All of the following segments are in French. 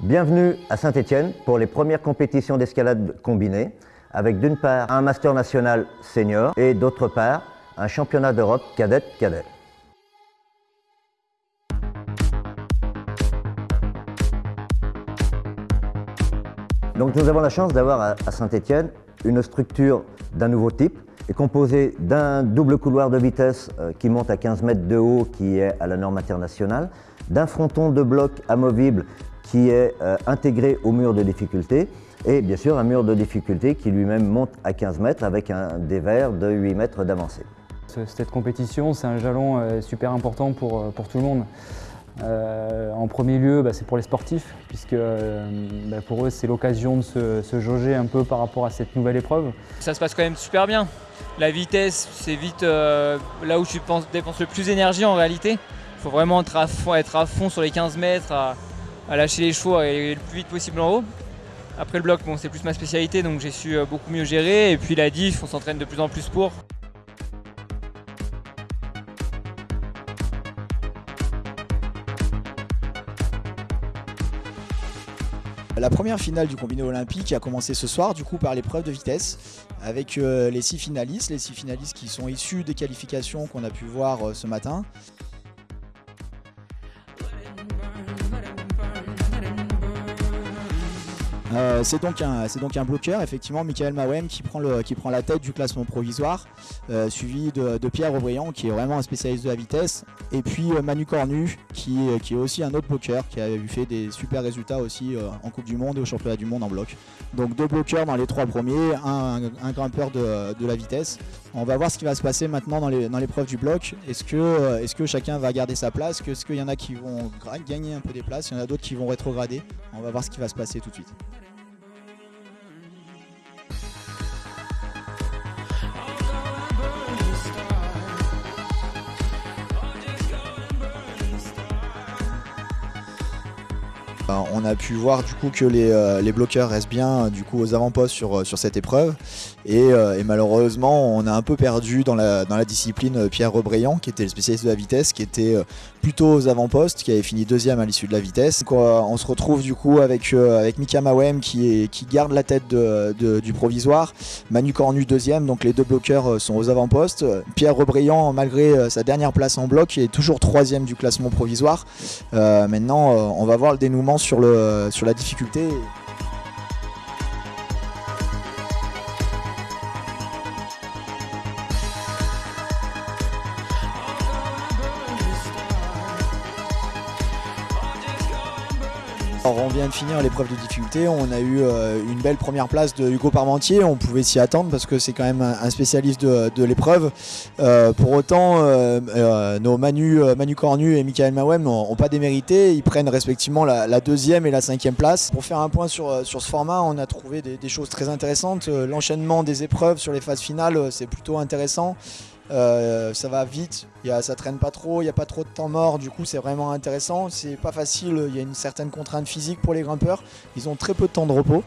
Bienvenue à Saint-Étienne pour les premières compétitions d'escalade combinée, avec d'une part un master national senior et d'autre part un championnat d'Europe cadet-cadet. Donc nous avons la chance d'avoir à Saint-Étienne une structure d'un nouveau type, est composée d'un double couloir de vitesse euh, qui monte à 15 mètres de haut qui est à la norme internationale, d'un fronton de bloc amovible qui est euh, intégré au mur de difficulté et bien sûr un mur de difficulté qui lui-même monte à 15 mètres avec un dévers de 8 mètres d'avancée. Cette compétition, c'est un jalon euh, super important pour, pour tout le monde. Euh, en premier lieu, bah, c'est pour les sportifs, puisque euh, bah, pour eux, c'est l'occasion de se, jauger un peu par rapport à cette nouvelle épreuve. Ça se passe quand même super bien. La vitesse, c'est vite euh, là où tu dépenses le plus d'énergie en réalité. Il faut vraiment être à, fond, être à, fond, sur les 15 mètres, à, lâcher les chevaux et aller le plus vite possible en haut. Après le bloc, bon, c'est plus ma spécialité, donc j'ai su beaucoup mieux gérer. Et puis la diff, on s'entraîne de plus en plus pour. La première finale du combiné olympique a commencé ce soir du coup par l'épreuve de vitesse avec euh, les six finalistes, les six finalistes qui sont issus des qualifications qu'on a pu voir euh, ce matin. Euh, c'est donc, un, bloqueur, effectivement, Michael Mawem qui prend, la tête du classement provisoire, euh, suivi de, Pierre Aubriand qui est vraiment un spécialiste de la vitesse, et puis euh, Manu Cornu qui, est aussi un autre bloqueur qui a fait des super résultats aussi en Coupe du Monde et au Championnat du Monde en bloc. Donc deux bloqueurs dans les trois premiers, un, grimpeur de, la vitesse. On va voir ce qui va se passer maintenant dans l'épreuve du bloc. Est-ce que, est que chacun va garder sa place? Est-ce qu'il y en a qui vont gagner un peu des places? Il y en a d'autres qui vont rétrograder? On va voir ce qui va se passer tout de suite. On a pu voir du coup que les, euh, bloqueurs restent bien du coup aux avant-postes sur, euh, sur cette épreuve euh, et, malheureusement on a un peu perdu dans la, discipline Pierre Rebreillant qui était le spécialiste de la vitesse qui était plutôt aux avant-postes qui avait fini deuxième à l'issue de la vitesse. on se retrouve du coup avec, avec Mika Mawem qui, garde la tête du provisoire, Manu Cornu deuxième donc les deux bloqueurs sont aux avant-postes. Pierre Rebreillant malgré sa dernière place en bloc est toujours troisième du classement provisoire. maintenant on va voir le dénouement sur la difficulté. On vient de finir l'épreuve de difficulté, on a eu euh, une belle première place de Hugo Parmentier, on pouvait s'y attendre parce que c'est quand même un spécialiste de, l'épreuve. Euh, pour autant, euh, nos Manu, Cornu et Michael Mawem n'ont pas démérité, ils prennent respectivement la, deuxième et la cinquième place. Pour faire un point sur, ce format, on a trouvé des choses très intéressantes. L'enchaînement des épreuves sur les phases finales, c'est plutôt intéressant. Ça va vite, y a, ça traîne pas trop, il n'y a pas trop de temps mort, du coup c'est vraiment intéressant. C'est pas facile, il y a une certaine contrainte physique pour les grimpeurs, ils ont très peu de temps de repos.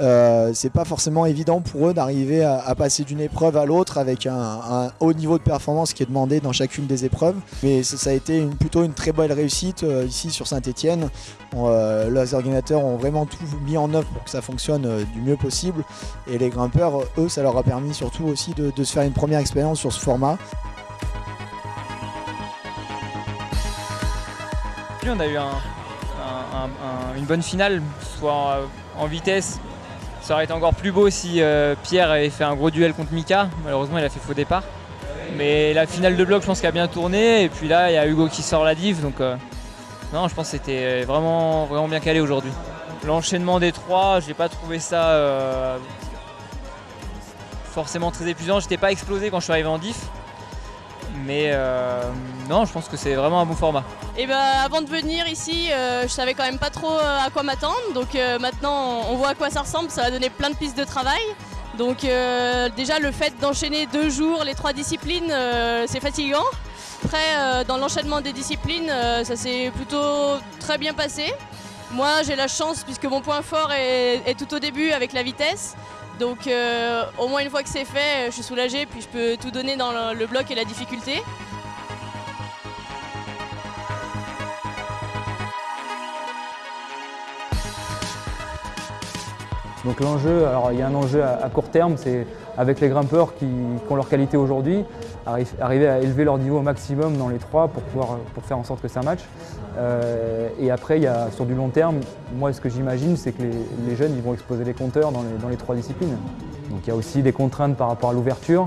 Euh, c'est pas forcément évident pour eux d'arriver à, passer d'une épreuve à l'autre avec un, haut niveau de performance qui est demandé dans chacune des épreuves. Mais ça, a été plutôt une très belle réussite euh, ici sur Saint-Etienne. Euh, les organisateurs ont vraiment tout mis en œuvre pour que ça fonctionne du mieux possible. Et les grimpeurs, eux, ça leur a permis surtout aussi de se faire une première expérience sur ce format on a eu une bonne finale, soit en vitesse. Ça aurait été encore plus beau si euh, Pierre avait fait un gros duel contre Mika. Malheureusement, il a fait faux départ. Mais la finale de bloc, je pense qu'elle a bien tourné. Et puis là, il y a Hugo qui sort la div. Donc, euh, non, je pense que c'était vraiment, bien calé aujourd'hui. L'enchaînement des trois, j'ai pas trouvé ça euh, forcément très épuisant. J'étais pas explosé quand je suis arrivé en diff. Mais euh, non, je pense que c'est vraiment un bon format. Et eh ben, avant de venir ici, euh, je savais quand même pas trop euh, à quoi m'attendre. Donc maintenant, on voit à quoi ça ressemble. Ça va donner plein de pistes de travail. Donc déjà, le fait d'enchaîner deux jours les trois disciplines, c'est fatigant. Après, dans l'enchaînement des disciplines, ça s'est plutôt très bien passé. Moi, j'ai la chance, puisque mon point fort est tout au début avec la vitesse. Donc euh, au moins une fois que c'est fait, je suis soulagée, puis je peux tout donner dans le bloc et la difficulté. Donc l'enjeu, alors il y a un enjeu à, court terme, c'est avec les grimpeurs qui, ont leur qualité aujourd'hui, arriver à élever leur niveau au maximum dans les trois pour, pouvoir, pour faire en sorte que ça match. Euh, et après, il y a, sur du long terme, moi ce que j'imagine, c'est que les, jeunes ils vont exposer les compteurs dans les, trois disciplines. Donc il y a aussi des contraintes par rapport à l'ouverture.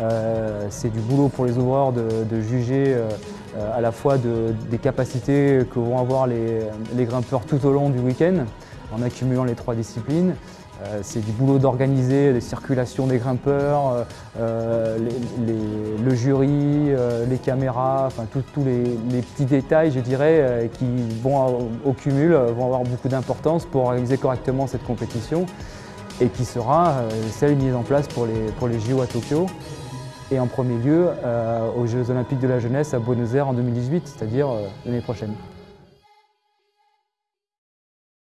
Euh, c'est du boulot pour les ouvreurs de, juger euh, à la fois des capacités que vont avoir les, les grimpeurs tout au long du week-end en accumulant les trois disciplines. Euh, c'est du boulot d'organiser les circulations des grimpeurs, euh, euh, le jury, les caméras, enfin tous les, petits détails, je dirais, qui vont au cumul, vont avoir beaucoup d'importance pour organiser correctement cette compétition et qui sera celle mise en place pour les, pour les JO à Tokyo et en premier lieu aux Jeux Olympiques de la Jeunesse à Buenos Aires en 2018, c'est-à-dire l'année prochaine.